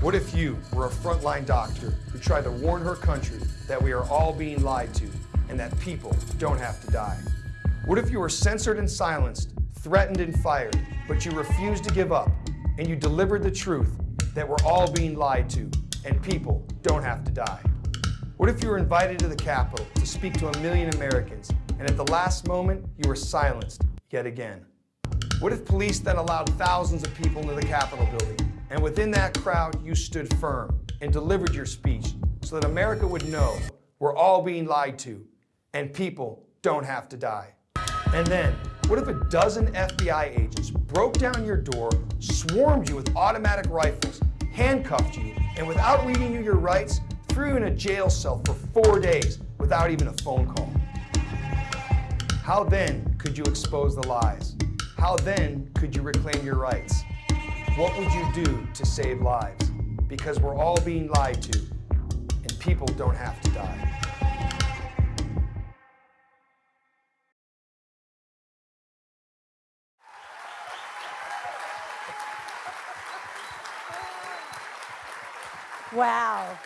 What if you were a frontline doctor who tried to warn her country that we are all being lied to and that people don't have to die? What if you were censored and silenced, threatened and fired, but you refused to give up and you delivered the truth that we're all being lied to and people don't have to die? What if you were invited to the Capitol to speak to a million Americans and at the last moment you were silenced yet again? What if police then allowed thousands of people into the Capitol building and within that crowd, you stood firm and delivered your speech so that America would know we're all being lied to and people don't have to die. And then, what if a dozen FBI agents broke down your door, swarmed you with automatic rifles, handcuffed you, and without reading you your rights, threw you in a jail cell for four days without even a phone call? How then could you expose the lies? How then could you reclaim your rights? What would you do to save lives? Because we're all being lied to, and people don't have to die. Wow.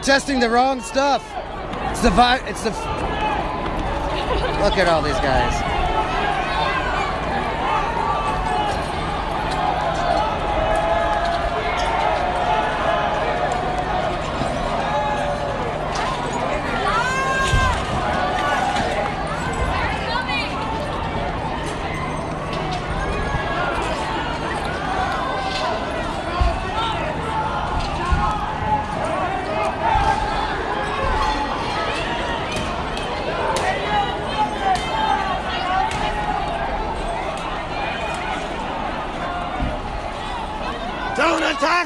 Protesting the wrong stuff. It's the vi- It's the. Look at all these guys.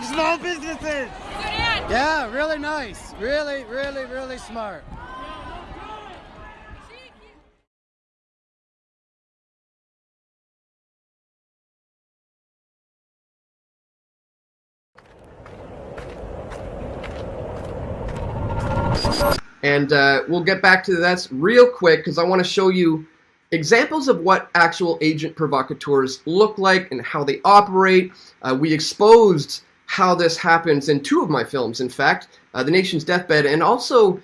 Small businesses. Yeah, really nice. Really, really, really smart. And uh, we'll get back to that real quick because I want to show you examples of what actual agent provocateurs look like and how they operate. Uh, we exposed how this happens in two of my films, in fact, uh, The Nation's Deathbed and also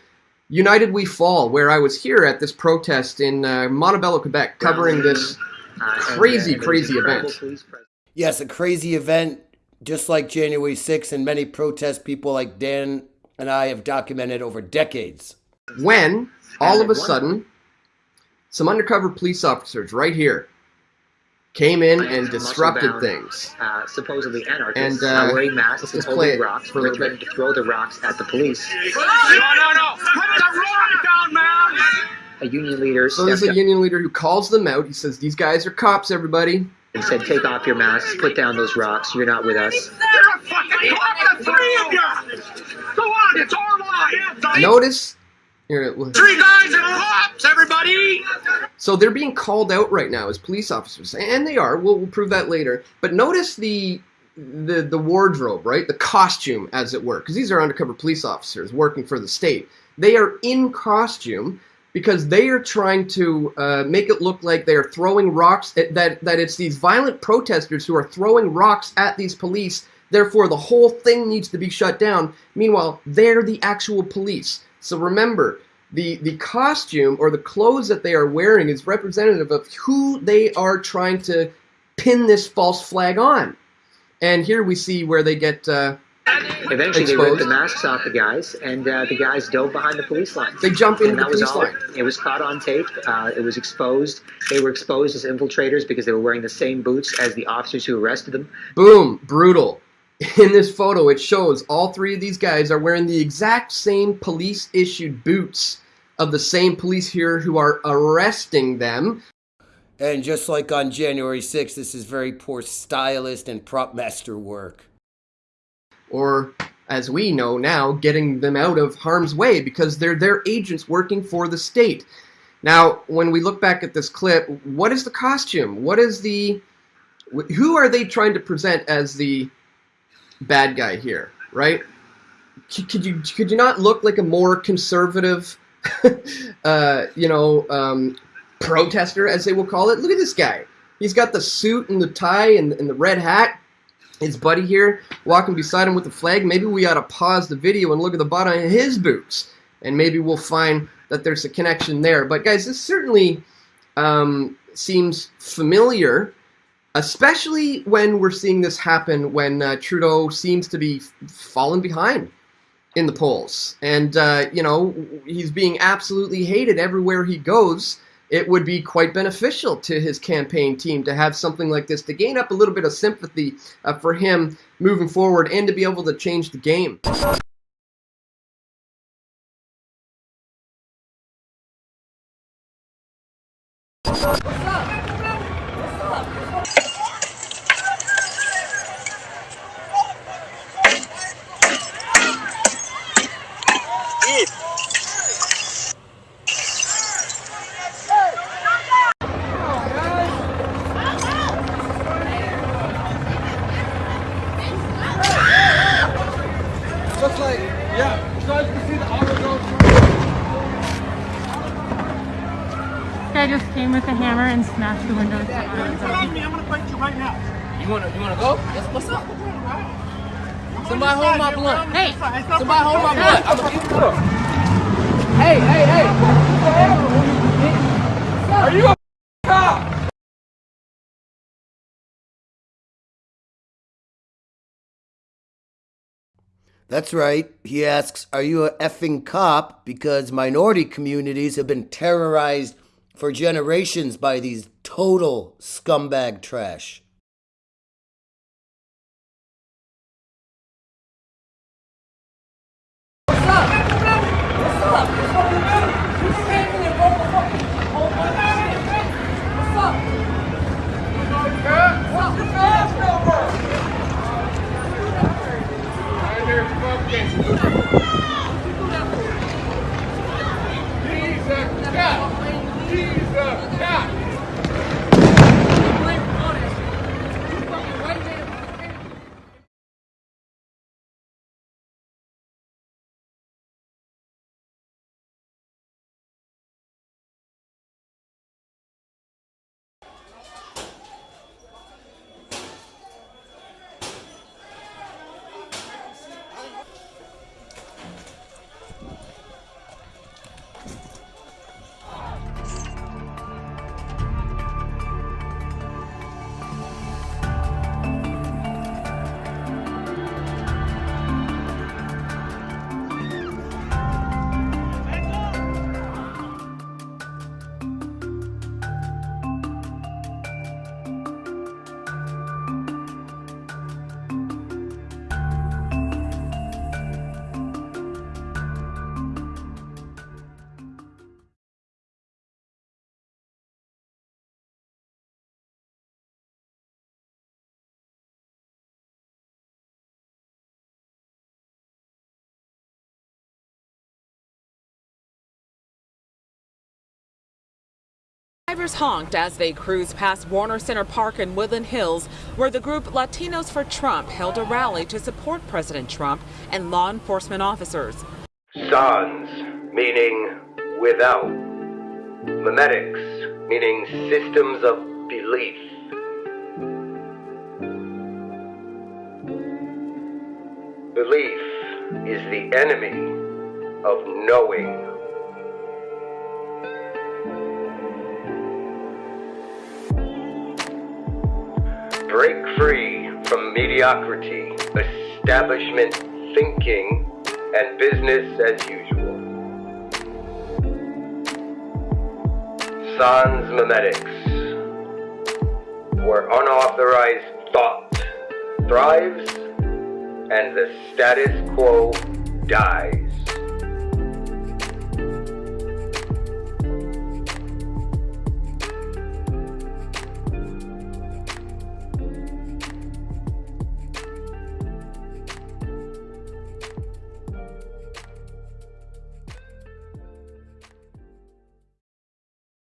United We Fall, where I was here at this protest in uh, Montebello, Quebec, covering this crazy, crazy event. Yes, a crazy event, just like January 6th, and many protest people like Dan and I have documented over decades. When, all of a sudden, some undercover police officers right here came in and disrupted things. Uh, supposedly anarchists, And, uh, uh, wearing masks and holding rocks, for a were threatening to throw the rocks at the police. No, no, no! Put the rock down, man! A union leader So there's a up union leader who calls them out. He says, These guys are cops, everybody. and said, "Take off your masks, put down those rocks. You're not with us." You're a fucking cop, the three of you! Go on, it's our line! Notice. Here, look. Three guys and cops, everybody! So they're being called out right now as police officers, and they are. We'll, we'll prove that later. But notice the the the wardrobe, right? The costume, as it were, because these are undercover police officers working for the state. They are in costume because they are trying to uh, make it look like they are throwing rocks. At, that that it's these violent protesters who are throwing rocks at these police. Therefore, the whole thing needs to be shut down. Meanwhile, they're the actual police. So remember, the the costume or the clothes that they are wearing is representative of who they are trying to pin this false flag on. And here we see where they get uh, Eventually, they ripped the masks off the guys, and uh, the guys dove behind the police line. they jumped into And the that was police all. line. It was caught on tape. Uh, it was exposed. They were exposed as infiltrators because they were wearing the same boots as the officers who arrested them. Boom, brutal. In this photo, it shows all three of these guys are wearing the exact same police issued boots of the same police here who are arresting them. And just like on January 6th, this is very poor stylist and prop master work. or as we know now, getting them out of harm's way because they're their agents working for the state. Now, when we look back at this clip, what is the costume? What is the who are they trying to present as the bad guy here, right? Could you could you not look like a more conservative, uh, you know, um, protester, as they will call it? Look at this guy. He's got the suit and the tie and, and the red hat his buddy here walking beside him with the flag. Maybe we ought to pause the video and look at the bottom of his boots, and maybe we'll find that there's a connection there. But guys, this certainly um, seems familiar, especially when we're seeing this happen when uh, Trudeau seems to be falling behind in the polls, and uh, you know he's being absolutely hated everywhere he goes it would be quite beneficial to his campaign team to have something like this to gain up a little bit of sympathy uh, for him moving forward and to be able to change the game. Just like, yeah, so as you can see the auto goes Guy just came with a hammer and smashed the windows. Come on me, I'm gonna fight you right now. You wanna you wanna go? Yes, what's up? Somebody hold my blunt. Hey, Somebody hold my blunt. I'm gonna keep Hey, hey, hey. Are you That's right. He asks, Are you a effing cop? Because minority communities have been terrorized for generations by these total scumbag trash. Drivers honked as they cruised past Warner Center Park in Woodland Hills, where the group Latinos for Trump held a rally to support President Trump and law enforcement officers. Sans, meaning without. Memetics, meaning systems of belief. Belief is the enemy of knowing. Break free from mediocrity, establishment thinking, and business as usual. Sans memetics, where unauthorized thought thrives and the status quo dies.